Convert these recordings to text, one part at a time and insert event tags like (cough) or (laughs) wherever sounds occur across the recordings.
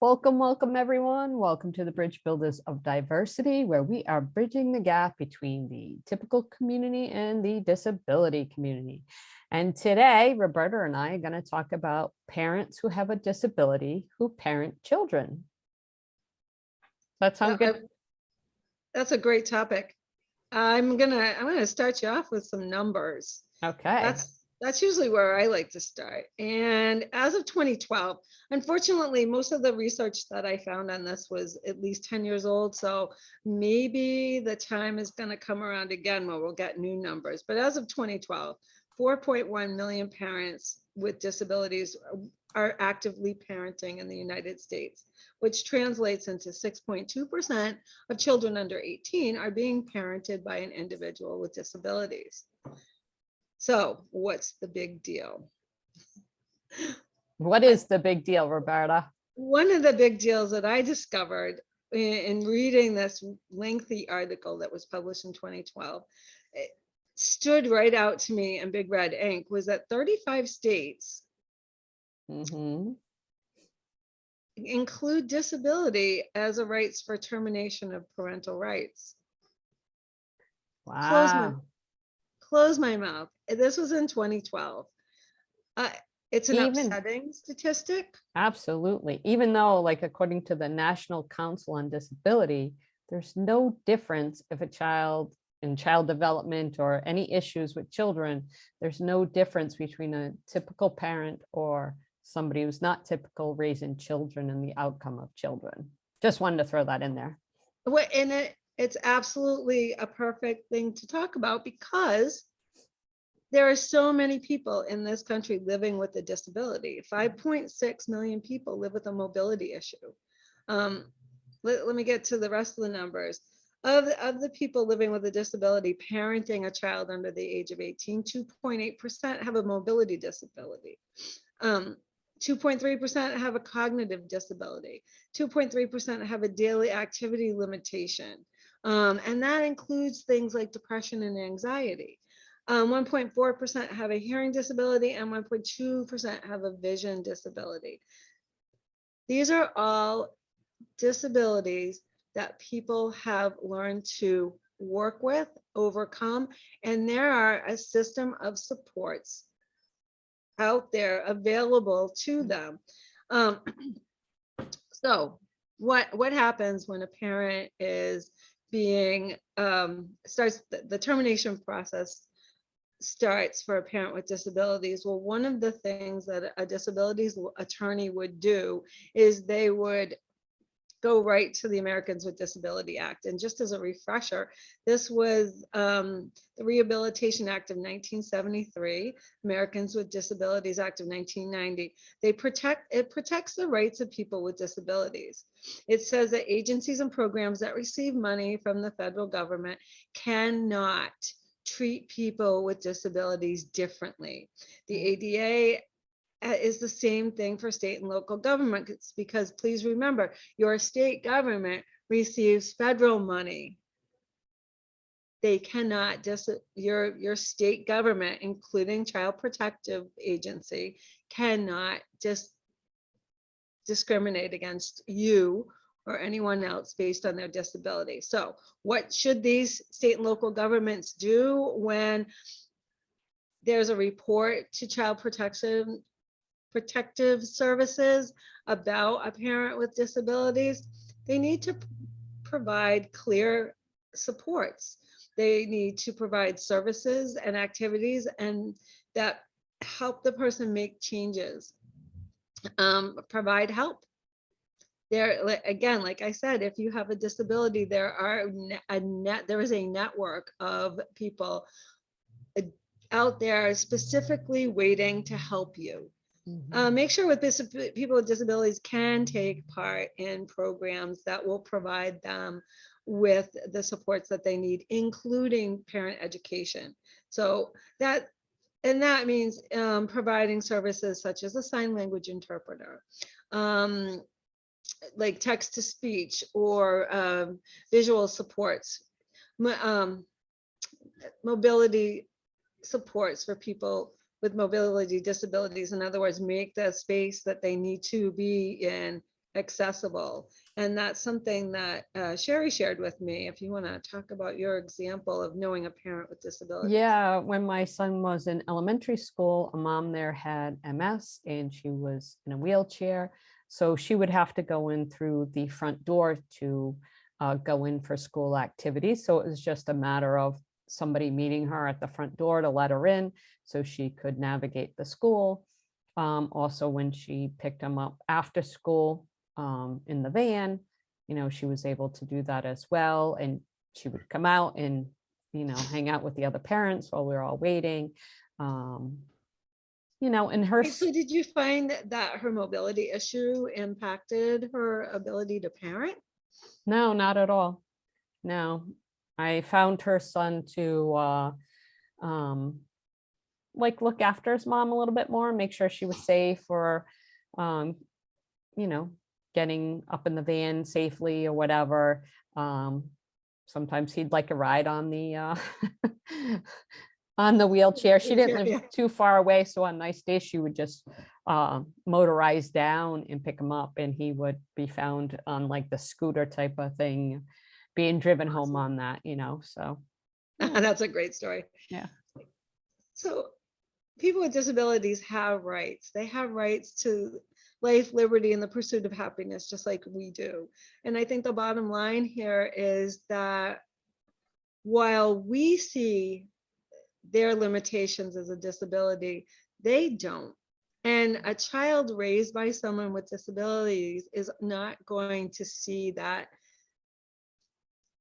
Welcome, welcome, everyone. Welcome to the Bridge Builders of Diversity, where we are bridging the gap between the typical community and the disability community. And today, Roberta and I are going to talk about parents who have a disability who parent children. That sound good? That's a great topic. I'm gonna, I'm gonna start you off with some numbers. Okay. That's, that's usually where I like to start. And as of 2012, unfortunately, most of the research that I found on this was at least 10 years old. So maybe the time is gonna come around again where we'll get new numbers. But as of 2012, 4.1 million parents with disabilities are actively parenting in the United States, which translates into 6.2% of children under 18 are being parented by an individual with disabilities. So what's the big deal? What is the big deal, Roberta? One of the big deals that I discovered in, in reading this lengthy article that was published in 2012, it stood right out to me in big red ink was that 35 states Mhm. include disability as a rights for termination of parental rights. Close my- Wow. Close my mouth. This was in 2012. Uh, it's an Even- upsetting statistic. Absolutely. Even though like according to the National Council on Disability, there's no difference if a child in child development or any issues with children, there's no difference between a typical parent or somebody who's not typical raising children and the outcome of children. Just wanted to throw that in there. What and it it's absolutely a perfect thing to talk about because there are so many people in this country living with a disability. 5.6 million people live with a mobility issue. Um, let, let me get to the rest of the numbers. Of, the- of the people living with a disability parenting a child under the age of 18, 2.8% have a mobility disability. Um, 2.3% have a cognitive disability. 2.3% have a daily activity limitation. Um, and that includes things like depression and anxiety. Um, 1.4% have a hearing disability and 1.2% have a vision disability. These are all disabilities that people have learned to work with, overcome, and there are a system of supports out there available to them. Um, (clears throat) so what, what happens when a parent is being, um, starts, the, the termination process starts for a parent with disabilities? Well, one of the things that a disabilities attorney would do is they would go right to the Americans with Disability Act. And just as a refresher, this was um, the Rehabilitation Act of 1973, Americans with Disabilities Act of 1990. They protect, it protects the rights of people with disabilities. It says that agencies and programs that receive money from the federal government cannot treat people with disabilities differently. The ADA uh, is the same thing for state and local government. It's because please remember, your state government receives federal money. They cannot just, your, your state government, including Child Protective Agency, cannot just discriminate against you or anyone else based on their disability. So what should these state and local governments do when there's a report to child protection protective services about a parent with disabilities, they need to provide clear supports. They need to provide services and activities and that help the person make changes. Um, provide help. There, again, like I said, if you have a disability, there are a net, there is a network of people uh, out there specifically waiting to help you. Mhm. Uh, make sure with people with disabilities can take part in programs that will provide them with the supports that they need, including parent education. So that, and that means um, providing services such as a sign language interpreter, um, like text to speech or um, visual supports, um, mobility supports for people with mobility disabilities. In other words, make the space that they need to be in accessible. And that's something that uh, Sherry shared with me. If you want to talk about your example of knowing a parent with disability. Yeah, when my son was in elementary school, a mom there had MS and she was in a wheelchair. So she would have to go in through the front door to uh, go in for school activities. So it was just a matter of somebody meeting her at the front door to let her in so she could navigate the school. Um, also, when she picked him up after school um, in the van, you know, she was able to do that as well. And she would come out and, you know, hang out with the other parents while we were all waiting. Um, you know, and her, So did you find that- that her mobility issue impacted her ability to parent? no, not at all. No, I found her son to, uh, um, like look after his mom a little bit more, make sure she was safe or, um, you know, getting up in the van safely or whatever. Um, sometimes he'd like a ride on the, uh, (laughs) on the wheelchair. She didn't live too far away, so on nice days, she would just, uh, motorize down and pick him up and he would be found on like the scooter type of thing, being driven home on that, you know, so. (laughs) That's a great story. Yeah. So people with disabilities have rights. They have rights to life, liberty, and the pursuit of happiness, just like we do. And I think the bottom line here is that while we see their limitations as a disability, they don't. And a child raised by someone with disabilities is not going to see that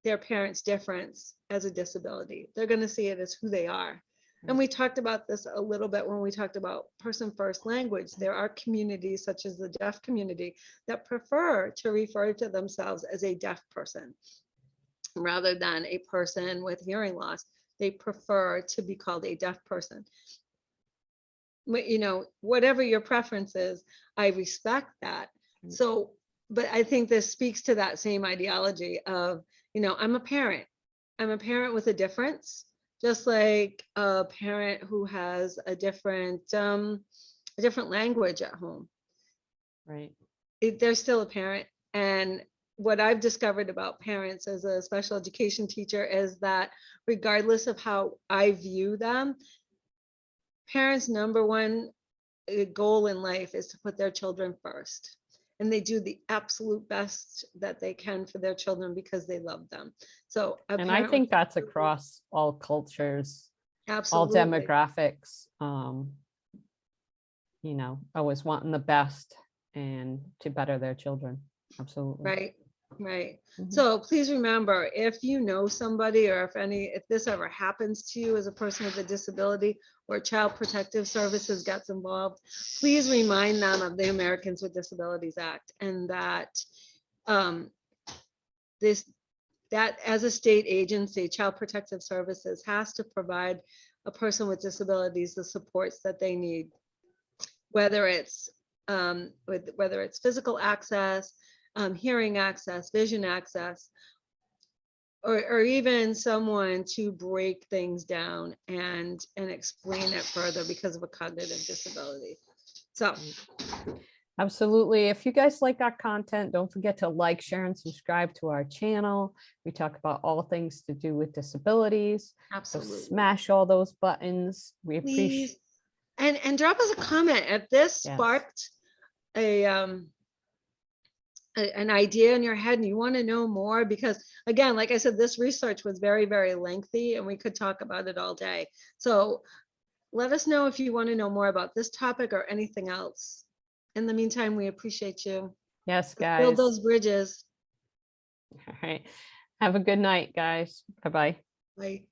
their parents' difference as a disability. They're going to see it as who they are. And we talked about this a little bit when we talked about person first language. There are communities such as the deaf community that prefer to refer to themselves as a deaf person rather than a person with hearing loss. They prefer to be called a deaf person. But, You know, whatever your preference is, I respect that. Mm. So, but I think this speaks to that same ideology of, you know, I'm a parent. I'm a parent with a difference, just like a parent who has a different, um, a different language at home. Right. It- They're still a parent. And what I've discovered about parents as a special education teacher is that regardless of how I view them, parents' number one uh, goal in life is to put their children first. And they do the absolute best that they can for their children because they love them. So. And I think that's across all cultures, all demographics. Um, you know, always wanting the best and to better their children. Absolutely. Right, right. Mhm. So please remember, if you know somebody or if any, if this ever happens to you as a person with a disability or Child Protective Services gets involved, please remind them of the Americans with Disabilities Act and that um, this, that as a state agency, Child Protective Services has to provide a person with disabilities the supports that they need. Whether it's um, with, whether it's physical access, um, hearing access, vision access, or, or even someone to break things down and, and explain it further because of a cognitive disability. So, Absolutely. If you guys like our content, don't forget to like, share, and subscribe to our channel. We talk about all things to do with disabilities. Absolutely. So smash all those buttons. We appreciate, Please. And, and drop us a comment if this Yes. sparked a, um, a- an idea in your head and you want to know more, because again, like I said, this research was very, very lengthy and we could talk about it all day. So let us know if you want to know more about this topic or anything else. In the meantime, we appreciate you. yes, guys. Build those bridges. All right. Have a good night, guys. Bye-bye. Bye.